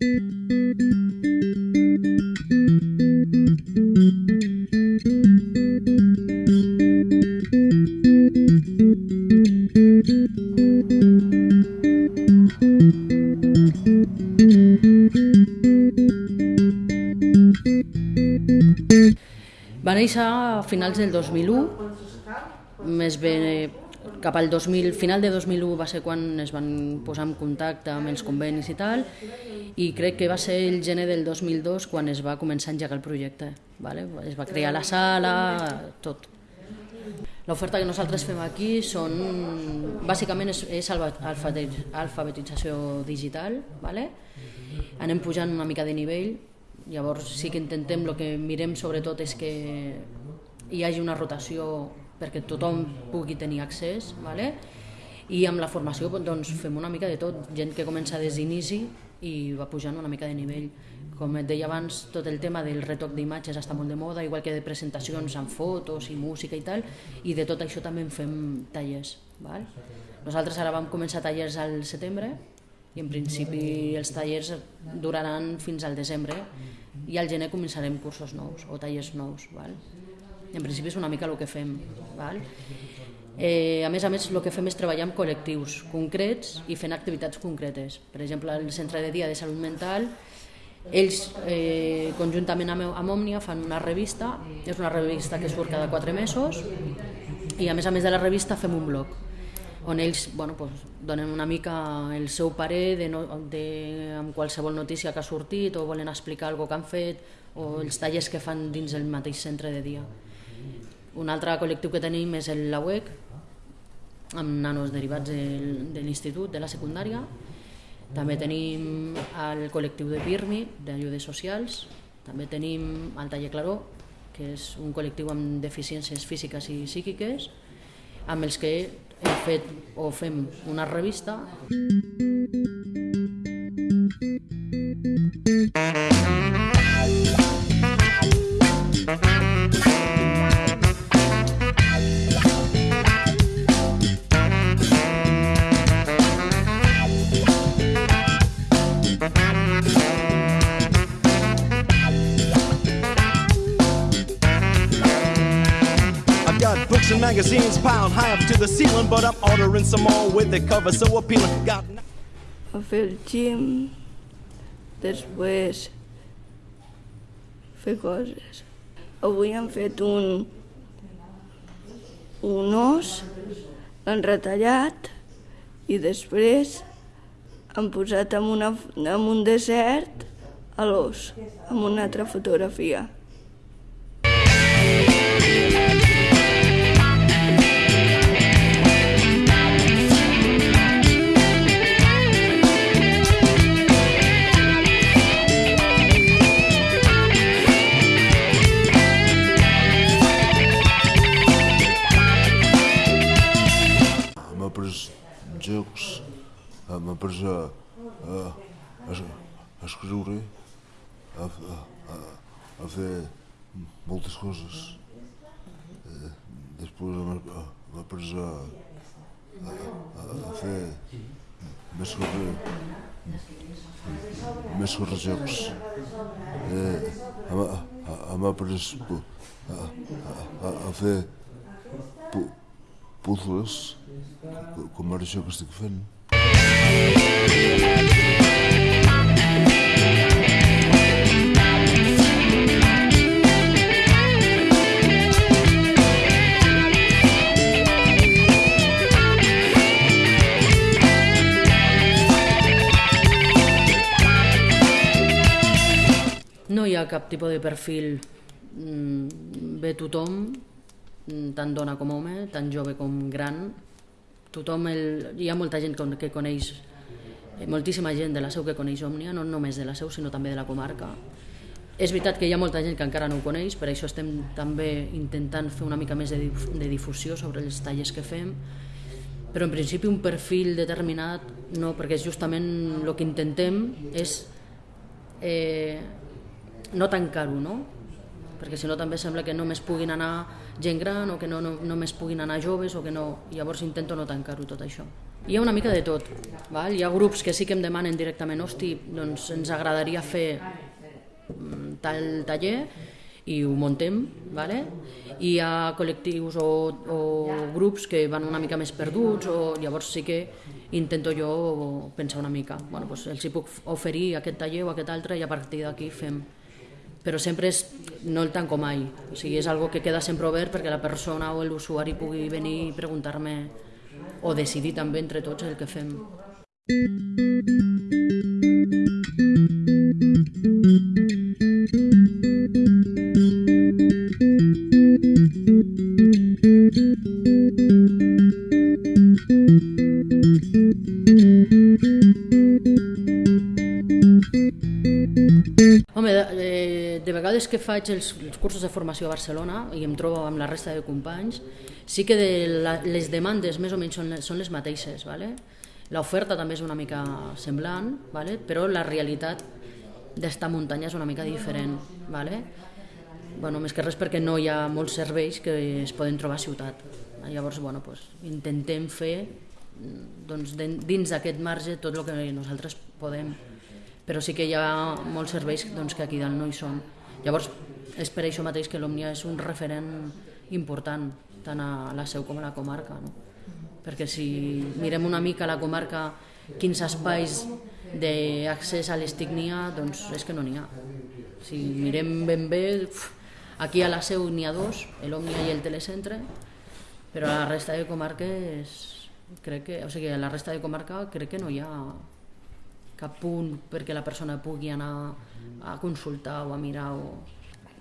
Va néixer a finals del 2001, més bé cap al 2000, final de 2001 va ser quan es van posar en contacte amb els convenis i tal, i crec que va ser el gener del 2002 quan es va començar a engegar el projecte. Vale? Es va crear la sala, tot. L'oferta que nosaltres fem aquí són, bàsicament és, és alfabetització digital, vale? anem pujant una mica de nivell, llavors sí que intentem, el que mirem sobretot és que hi hagi una rotació perquè tothom pugui tenir accés, vale? i amb la formació doncs, fem una mica de tot, gent que comença des d'inici i va pujant una mica de nivell. Com et deia abans, tot el tema del retoc d'imatges està molt de moda, igual que de presentacions amb fotos i música i tal, i de tot això també en fem tallers. Val? Nosaltres ara vam començar tallers al setembre i en principi els tallers duraran fins al desembre i al gener començarem cursos nous o tallers nous. Val? En principi és una mica el que fem. Val? Eh, a més a més, el que fem és treballar amb col·lectius concrets i fent activitats concretes. Per exemple, el Centre de Dia de Salut Mental, ells, eh, conjuntament amb, amb Òmnia, fan una revista, és una revista que surt cada quatre mesos, i a més a més de la revista fem un blog, on ells bueno, pues, donen una mica el seu parer de, no, de, amb qualsevol notícia que ha sortit o volen explicar alguna que han fet o els tallers que fan dins el mateix centre de dia. Un altre col·lectiu que tenim és el LAUEC, amb nanos derivats de, de l'institut, de la secundària. També tenim el col·lectiu de PIRMI, d'ajudes socials. També tenim el Taller Claró, que és un col·lectiu amb deficiències físiques i psíquiques, amb els que hem fet o fem una revista. Books magazines piled high up to the ceiling, but I'm ordering some more with the cover so appealing. Got a fer el gym, després fer coses. Avui hem fet un, un os, l'han retallat i després han posat en, una, en un desert a l'os, amb una altra fotografia. Jocs, m'ha pres a, a, a, a escriure, a, a, a fer moltes coses. Eh, després m'ha pres a, a, a fer més corre, més correjocs. Eh, m'ha pres a, a, a fer puzzles, com ara això que estic fent. No hi ha cap tipus de perfil. Ve tothom, mm, tant dona com home, tant jove com gran. Tothom el... Hi ha molta gent que coneix, eh, moltíssima gent de la seu que coneix Òmnia, no només de la seu, sinó també de la comarca. És veritat que hi ha molta gent que encara no ho coneix, per això estem també intentant fer una mica més de, dif de difusió sobre els tallers que fem, però en principi un perfil determinat no, perquè justament el que intentem és eh, no tancar-ho, no? Perquè si no també sembla que només puguin anar gent gran o que no, no només puguin anar joves o que no... Llavors intento no tancar-ho tot això. Hi ha una mica de tot. Val? Hi ha grups que sí que em demanen directament, hosti, doncs ens agradaria fer mm, tal taller i ho montem, vale? i hi ha col·lectius o, o grups que van una mica més perduts, o llavors sí que intento jo pensar una mica, bueno, doncs els hi puc oferir aquest taller o aquest altre i a partir d'aquí fem. Però sempre és no el tanco mai, o sigui, és algo que queda sempre obert perquè la persona o l'usuari pugui venir i preguntar-me o decidir també entre tots el que fem. Home, vegades que faig els, els cursos de formació a Barcelona i em trobo amb la resta de companys, sí que de la, les demandes més o menys són, són les mateixes, ¿vale? l'oferta també és una mica semblant, ¿vale? però la realitat d'esta muntanya és una mica diferent. ¿vale? Bueno, més que res perquè no hi ha molts serveis que es poden trobar a ciutat. Llavors, bueno, pues, intentem fer doncs, dins d'aquest marge tot el que nosaltres podem però sí que hi ha molts serveis doncs, que aquí dalt no hi són. Llavors, és per això mateix que l'Òmnia és un referent important, tant a la seu com a la comarca. No? Perquè si mirem una mica la comarca quins espais d'accés a l'estignia, doncs és que no n'hi ha. Si mirem ben bé, aquí a la seu n'hi ha dos, l'Òmnia i el Telecentre, però a la resta de comarques crec que, o sigui, a la resta de comarca crec que no hi ha cap punt perquè la persona pugui anar a consultar o a mirar. O...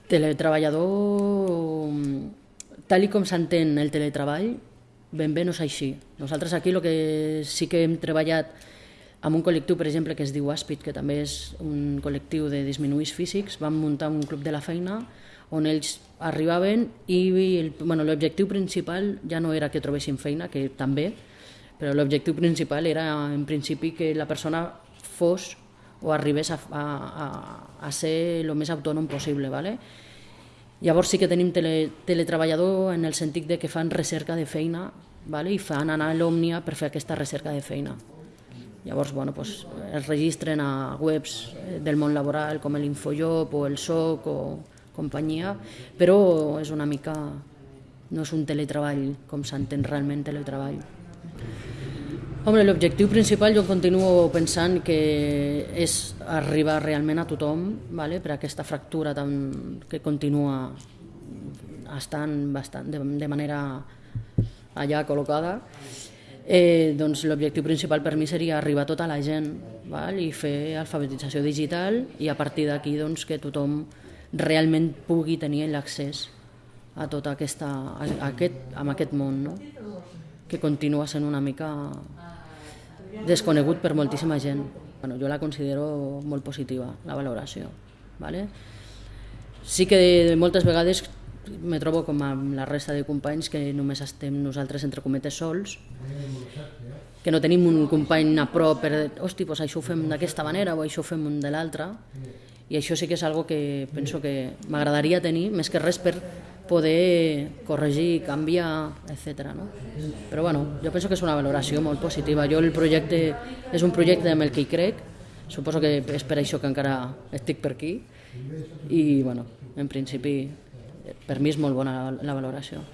Teletreballador, tal com s'entén el teletreball, ben bé no és així. Nosaltres aquí el que sí que hem treballat amb un col·lectiu, per exemple, que es diu Aspid, que també és un col·lectiu de disminuïts físics, vam muntar un club de la feina on ells arribaven i bueno, l'objectiu principal ja no era que trobessin feina, que també, però l'objectiu principal era en principi que la persona fos o arribés a, a, a, ser el més autònom possible. ¿vale? Llavors sí que tenim tele, teletreballador en el sentit de que fan recerca de feina ¿vale? i fan anar a l'Òmnia per fer aquesta recerca de feina. Llavors, bueno, pues, es registren a webs del món laboral com l'Infojob o el SOC o companyia, però és una mica... no és un teletreball com s'entén realment teletreball. Home, l'objectiu principal jo continuo pensant que és arribar realment a tothom vale? per aquesta fractura tan, que continua estant bastant, de, de manera allà col·locada. Eh, doncs l'objectiu principal per mi seria arribar a tota la gent val? i fer alfabetització digital i a partir d'aquí doncs, que tothom realment pugui tenir l'accés a tot aquesta, a, a aquest, a aquest món no? Que continua sent una mica desconegut per moltíssima gent. Bueno, jo la considero molt positiva, la valoració. ¿vale? Sí que moltes vegades me trobo com amb la resta de companys que només estem nosaltres entre cometes sols, que no tenim un company a prop per hosti, doncs això ho fem d'aquesta manera o això ho fem de l'altra, i això sí que és algo que penso que m'agradaria tenir, més que res per poder corregir, canviar, etc. No? Però bueno, jo penso que és una valoració molt positiva. Jo el projecte és un projecte amb el que hi crec, suposo que és per això que encara estic per aquí i bueno, en principi per mi és molt bona la, la valoració.